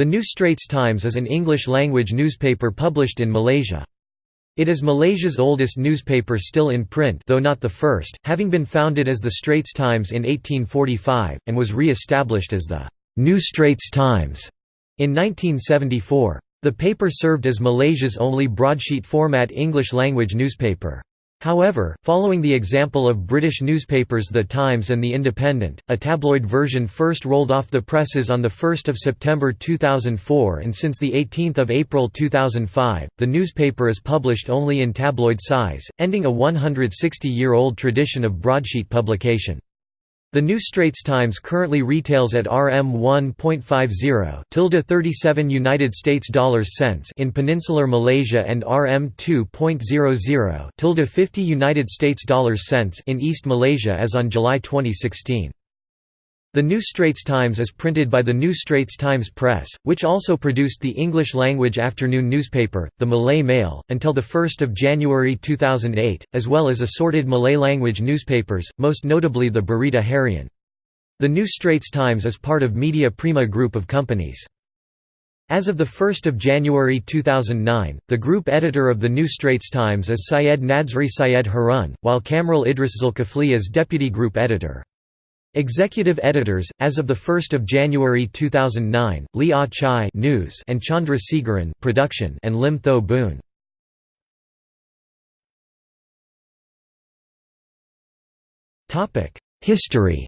The New Straits Times is an English-language newspaper published in Malaysia. It is Malaysia's oldest newspaper still in print though not the first, having been founded as the Straits Times in 1845, and was re-established as the New Straits Times in 1974. The paper served as Malaysia's only broadsheet format English-language newspaper. However, following the example of British newspapers The Times and The Independent, a tabloid version first rolled off the presses on 1 September 2004 and since 18 April 2005, the newspaper is published only in tabloid size, ending a 160-year-old tradition of broadsheet publication. The New Straits Times currently retails at RM 1.50 tilde 37 United States dollars cents in peninsular Malaysia and RM 2.00 tilde 50 United States dollars cents in East Malaysia as on July 2016. The New Straits Times is printed by the New Straits Times Press, which also produced the English-language afternoon newspaper, the Malay Mail, until 1 January 2008, as well as assorted Malay-language newspapers, most notably the Berita Harian. The New Straits Times is part of Media Prima group of companies. As of 1 January 2009, the group editor of the New Straits Times is Syed Nadzri Syed Harun, while Kamrul Idris Zulkifli is deputy group editor. Executive editors, as of 1 January 2009, Lee Ah Chai news and Chandra Segaran production and Lim Tho Boon. History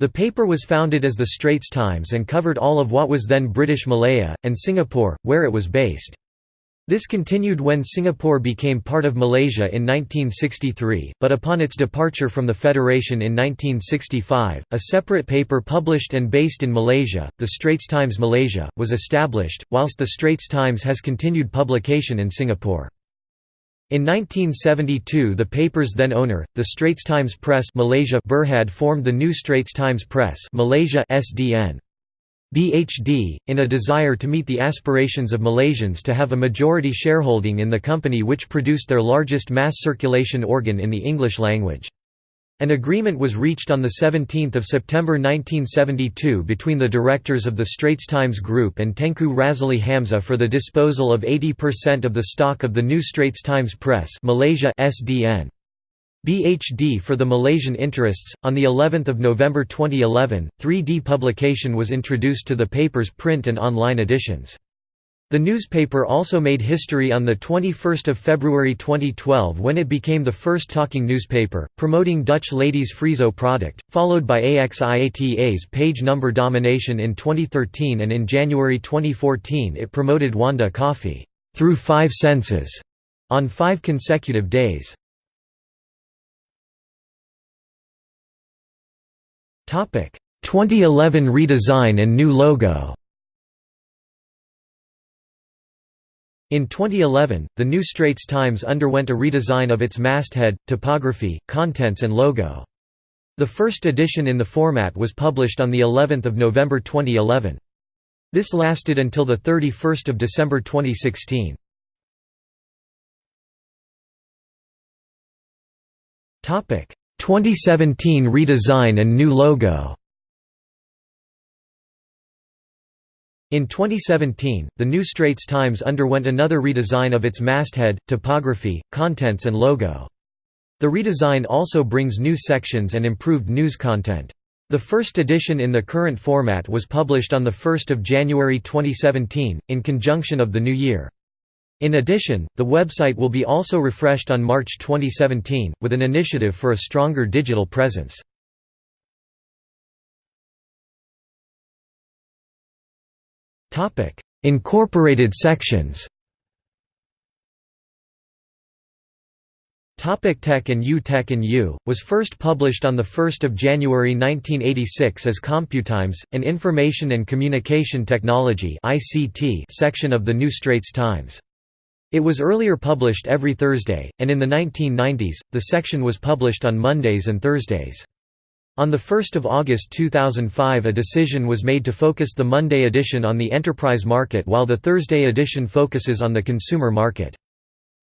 The paper was founded as the Straits Times and covered all of what was then British Malaya, and Singapore, where it was based. This continued when Singapore became part of Malaysia in 1963, but upon its departure from the Federation in 1965, a separate paper published and based in Malaysia, the Straits Times Malaysia, was established, whilst the Straits Times has continued publication in Singapore. In 1972 the paper's then owner, the Straits Times Press Malaysia Berhad formed the New Straits Times Press Malaysia SDN. BHD, in a desire to meet the aspirations of Malaysians to have a majority shareholding in the company which produced their largest mass circulation organ in the English language. An agreement was reached on 17 September 1972 between the directors of the Straits Times Group and Tengku Razaleigh Hamzah for the disposal of 80% of the stock of the New Straits Times Press Malaysia SDN. BHD for the Malaysian interests. On the 11th of November 2011, 3D publication was introduced to the paper's print and online editions. The newspaper also made history on 21 February 2012 when it became the first talking newspaper, promoting Dutch ladies' Friso product, followed by AXIATA's page number domination in 2013 and in January 2014 it promoted Wonda coffee, through five senses, on five consecutive days. 2011 redesign and new logo In 2011, the New Straits Times underwent a redesign of its masthead, typography, contents and logo. The first edition in the format was published on the 11th of November 2011. This lasted until the 31st of December 2016. Topic: 2017 redesign and new logo In 2017, the New Straits Times underwent another redesign of its masthead, typography, contents and logo. The redesign also brings new sections and improved news content. The first edition in the current format was published on 1 January 2017, in conjunction of the new year. In addition, the website will be also refreshed on March 2017, with an initiative for a stronger digital presence. Incorporated sections Topic Tech and U Tech and U, was first published on 1 January 1986 as CompuTimes, an information and communication technology section of the New Straits Times. It was earlier published every Thursday, and in the 1990s, the section was published on Mondays and Thursdays. On 1 August 2005 a decision was made to focus the Monday edition on the enterprise market while the Thursday edition focuses on the consumer market.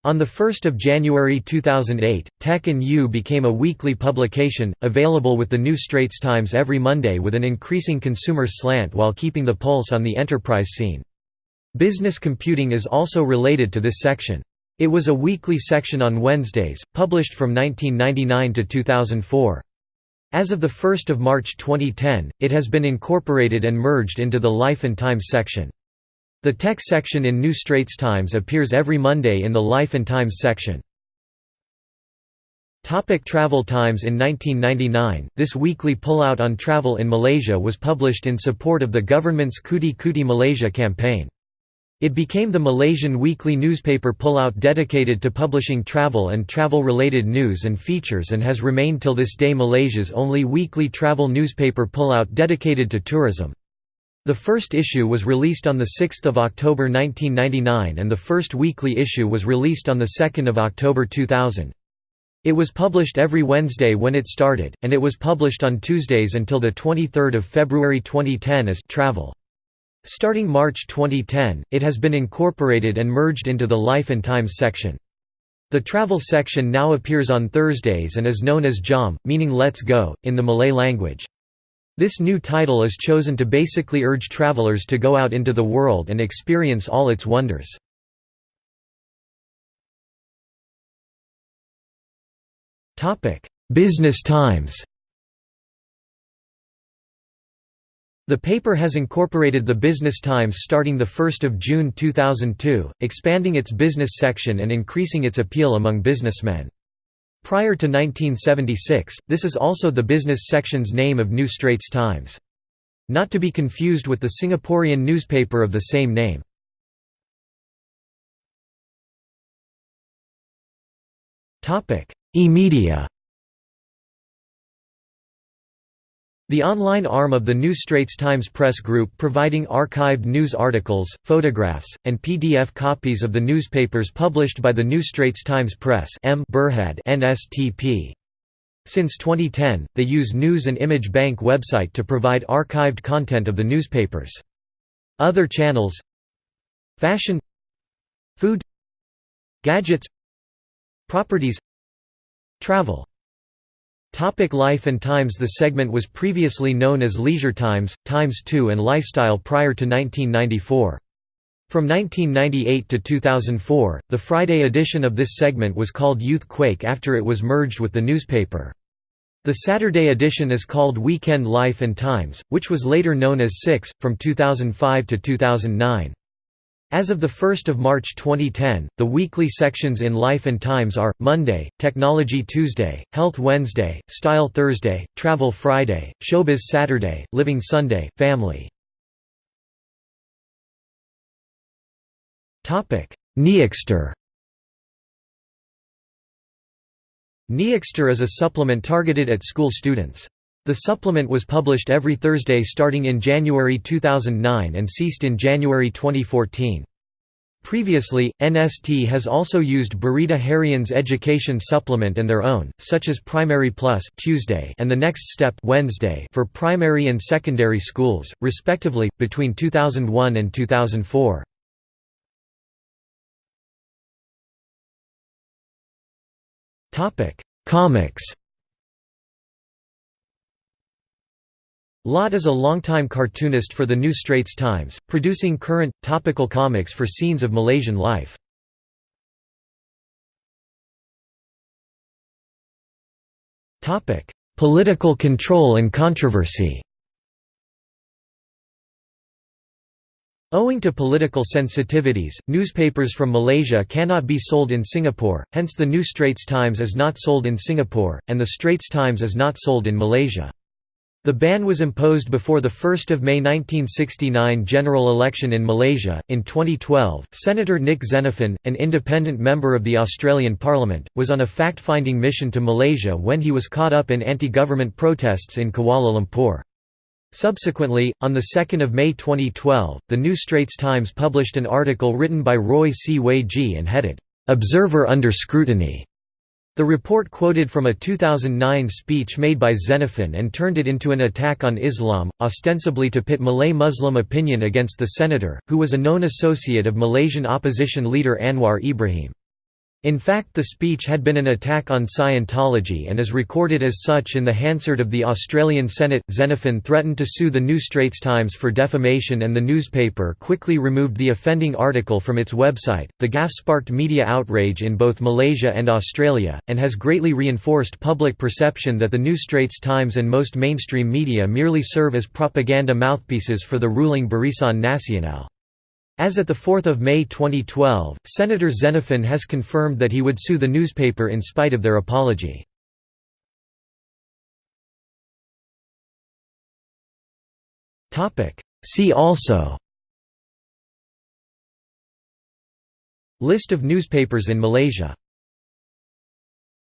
On 1 January 2008, Tech and You became a weekly publication, available with the New Straits Times every Monday with an increasing consumer slant while keeping the pulse on the enterprise scene. Business computing is also related to this section. It was a weekly section on Wednesdays, published from 1999 to 2004. As of 1 March 2010, it has been incorporated and merged into the Life and Times section. The tech section in New Straits Times appears every Monday in the Life and Times section. Topic travel times In 1999, this weekly pullout on travel in Malaysia was published in support of the government's Cuti Cuti Malaysia campaign. It became the Malaysian weekly newspaper pullout dedicated to publishing travel and travel-related news and features and has remained till this day Malaysia's only weekly travel newspaper pullout dedicated to tourism. The first issue was released on 6 October 1999 and the first weekly issue was released on 2 October 2000. It was published every Wednesday when it started, and it was published on Tuesdays until 23 February 2010 as «Travel». Starting March 2010, it has been incorporated and merged into the Life and Times section. The travel section now appears on Thursdays and is known as Jom, meaning Let's Go, in the Malay language. This new title is chosen to basically urge travelers to go out into the world and experience all its wonders. Business Times The paper has incorporated the Business Times starting 1 June 2002, expanding its business section and increasing its appeal among businessmen. Prior to 1976, this is also the business section's name of New Straits Times. Not to be confused with the Singaporean newspaper of the same name. E-media The online arm of the New Straits Times Press Group providing archived news articles, photographs, and PDF copies of the newspapers published by the New Straits Times Press M. Berhad NSTP. Since 2010, they use News and Image Bank website to provide archived content of the newspapers. Other channels Fashion Food Gadgets Properties Travel Topic Life and Times The segment was previously known as Leisure Times, Times 2 and Lifestyle prior to 1994. From 1998 to 2004, the Friday edition of this segment was called Youth Quake after it was merged with the newspaper. The Saturday edition is called Weekend Life and Times, which was later known as Six, from 2005 to 2009. As of 1 March 2010, the weekly sections in Life and Times are, Monday, Technology Tuesday, Health Wednesday, Style Thursday, Travel Friday, Showbiz Saturday, Living Sunday, Family. Niexter Niexter is a supplement targeted at school students. The supplement was published every Thursday starting in January 2009 and ceased in January 2014. Previously, NST has also used Berita Harian's education supplement and their own, such as Primary Plus Tuesday and The Next Step Wednesday for primary and secondary schools, respectively, between 2001 and 2004. Comics Lat is a longtime cartoonist for the New Straits Times, producing current, topical comics for scenes of Malaysian life. Political control and controversy Owing to political sensitivities, newspapers from Malaysia cannot be sold in Singapore, hence the New Straits Times is not sold in Singapore, and the Straits Times is not sold in Malaysia. The ban was imposed before the 1 May 1969 general election in Malaysia. In 2012, Senator Nick Xenophon, an independent member of the Australian Parliament, was on a fact finding mission to Malaysia when he was caught up in anti government protests in Kuala Lumpur. Subsequently, on 2 May 2012, the New Straits Times published an article written by Roy See Wei Zhi and headed, Observer Under Scrutiny the report quoted from a 2009 speech made by Xenophon and turned it into an attack on Islam, ostensibly to pit Malay Muslim opinion against the senator, who was a known associate of Malaysian opposition leader Anwar Ibrahim. In fact the speech had been an attack on Scientology and is recorded as such in the Hansard of the Australian Senate. Xenophon threatened to sue the New Straits Times for defamation and the newspaper quickly removed the offending article from its website. The gaffe sparked media outrage in both Malaysia and Australia, and has greatly reinforced public perception that the New Straits Times and most mainstream media merely serve as propaganda mouthpieces for the ruling Barisan Nasional. As at 4 May 2012, Senator Xenophon has confirmed that he would sue the newspaper in spite of their apology. See also. List of newspapers in Malaysia